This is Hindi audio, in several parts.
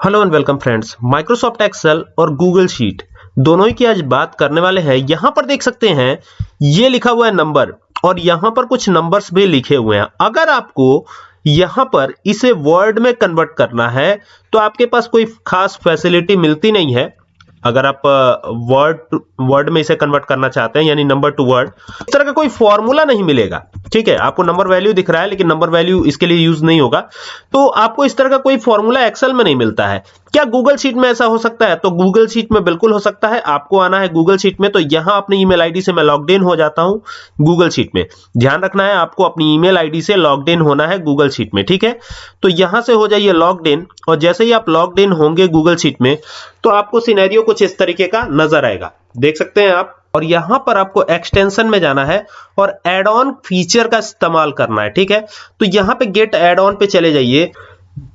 Hello and welcome friends Microsoft Excel और गूगल शीट दोनों ही की आज बात करने वाले हैं। यहाँ पर देख सकते हैं, ये लिखा हुआ है नंबर और यहाँ पर कुछ नंबर्स भी लिखे हुए हैं। अगर आपको यहाँ पर इसे वर्ड में कन्वर्ट करना है तो आपके पास कोई खास फैसिलिटी मिलती नहीं है। अगर आप वर्ड वर्ड में इसे कन्वर्ट करना चाहते हैं, यानी नंबर टू वर्ड इस तरह का कोई फॉर्मूला नहीं मिलेगा। ठीक है, आपको नंबर वैल्यू दिख रहा है, लेकिन नंबर वैल्यू इसके लिए यूज़ नहीं होगा। तो आपको इस तरह का कोई फॉर्मूला एक्सेल में नहीं मिलता है। क्या गूगल शीट में ऐसा हो सकता है? तो गूगल शीट में बिल्कुल हो सकता है। आपको आना है गूगल शीट में तो यहाँ अपनी ईमेल आईडी से मैं लॉग इन हो जाता हूँ गूगल शीट में। ध्यान रखना है, आपको अपनी ईमेल आईडी से लॉग इन होना है गूगल शीट में, ठीक है? तो यहाँ से हो जाइए लॉग इन और जैसे ही आप लॉग इन होंगे गूगल शीट में तो आपको सिनेरियो कुछ इस तरीके का नज़र आएगा। देख सकते हैं आप, और यहाँ पर आपको एक्सटेंशन में जाना है, और एड ऑन फीचर का इस्तेमाल करना है, ठीक है? तो यहाँ पे गेट एड ऑन पे चले जाइए।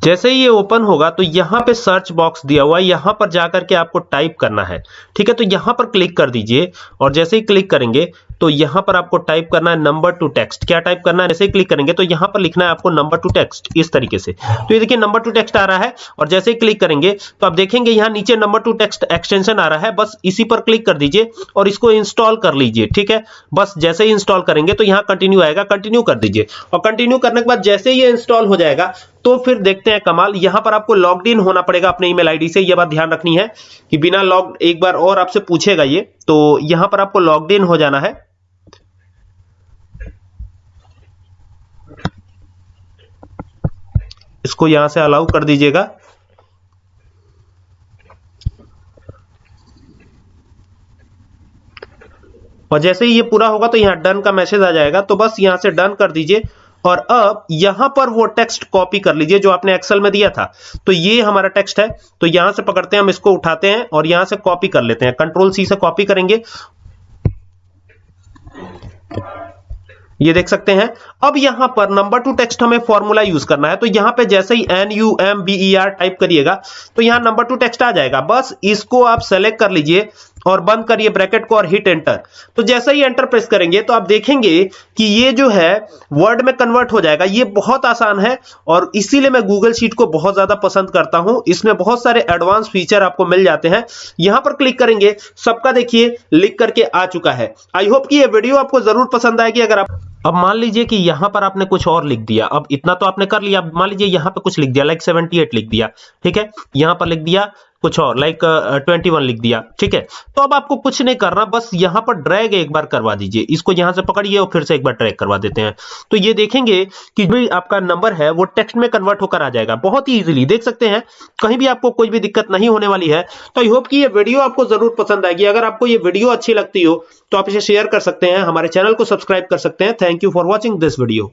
जैसे ही ये ओपन होगा तो यहाँ पे सर्च बॉक्स दिया हुआ है, यहाँ पर जाकर के आपको टाइप करना है। ठीक है तो यहाँ पर क्लिक कर दीजिए और जैसे ही क्लिक करेंगे तो यहाँ पर आपको टाइप करना है नंबर टू टेक्स्ट क्या टाइप करना है? जैसे ही क्लिक करेंगे तो यहाँ पर लिखना है आपको नंबर टू टेक्स्ट इस तरीके से। तो ये देखिए नंबर टू टेक्स्ट आ रहा है और जैसे ही क्लिक करेंगे तो आप देखेंगे यहाँ नीचे नंबर टू टेक्स्ट एक्सटेंशन आ रहा है। बस इसी पर क्लिक कर दीजिए और इसको इंस्टॉल कर लीजिए। ठीक है, बस जैसे ही इंस्टॉल करेंगे तो यहाँ कंटिन्यू आएगा। कंटिन्यू कर दीजिए और कंटिन्यू करने के बाद जैसे ही इंस्टॉल हो जाएगा तो फिर देखते हैं कमाल, यहाँ पर आपको लॉग्ड इन होना पड़ेगा अपने ईमेल आईडी से यह बात ध्यान रखनी है कि बिना लॉग एक बार और आपसे पूछेगा ये तो यहाँ पर आपको लॉग्ड इन हो जाना है। इसको यहाँ से अलाउ कर दीजिएगा। और जैसे ही ये पूरा होगा तो यहाँ डन का मैसेज आ जाएगा तो बस यहाँ से डन कर दीजिए। और अब यहाँ पर वो टेक्स्ट कॉपी कर लीजिए जो आपने एक्सेल में दिया था। तो ये हमारा टेक्स्ट है। तो यहाँ से पकड़ते हैं, हम इसको उठाते हैं और यहाँ से कॉपी कर लेते हैं। कंट्रोल सी से कॉपी करेंगे। ये देख सकते हैं। अब यहाँ पर नंबर टू टेक्स्ट हमें फॉर्मूला यूज़ करना है। तो यहाँ पे जैसे ही N U M B E R type करिएगा तो यहाँ नंबर टू टेक्स्ट आ जाएगा। बस इसको आप सेलेक्ट कर लीजिए। और बंद करिए ब्रैकेट को और हिट एंटर तो जैसे ही एंटर प्रेस करेंगे तो आप देखेंगे कि ये जो है वर्ड में कन्वर्ट हो जाएगा। ये बहुत आसान है और इसीलिए मैं गूगल शीट को बहुत ज़्यादा पसंद करता हूँ। इसमें बहुत सारे एडवांस फीचर आपको मिल जाते हैं। यहाँ पर क्लिक करेंगे, सबका देखिए, लिख करके आ चुका है। आई होप कि ये वीडियो आपको ज़रूर पसंद आएगी। अगर आप अब मान लीजिए कि यहाँ पर आपने कुछ और लिख दिया। अब इतना तो आपने कर लिया। मान लीजिए यहाँ पे कुछ लिख दिया लाइक 78 लिख दिया। ठीक है? यहाँ पर लिख दिया कुछ और लाइक ट्वेंटी वन लिख दिया, ठीक है? तो अब आपको कुछ नहीं करना, बस यहाँ पर ड्रैग एक बार करवा दीजिए। इसको यहाँ से पकड़िए और फिर से एक बार ड्रैग करवा देते हैं। तो ये देखेंगे कि जो आपका नंबर है, वो टेक्स्ट में कन्वर्ट होकर आ जाएगा। बहुत ही इजीली देख सकते हैं। कहीं भी आपको कोई भी दिक्कत नहीं होने वाली है। तो आई होप कि ये वीडियो आपको ज़रूर पसंद आएगी। अगर आपको ये वीडियो अच्छी लगती हो तो आप इसे शेयर कर सकते हैं। हमारे चैनल को सब्सक्राइब कर सकते हैं। Thank you for watching this video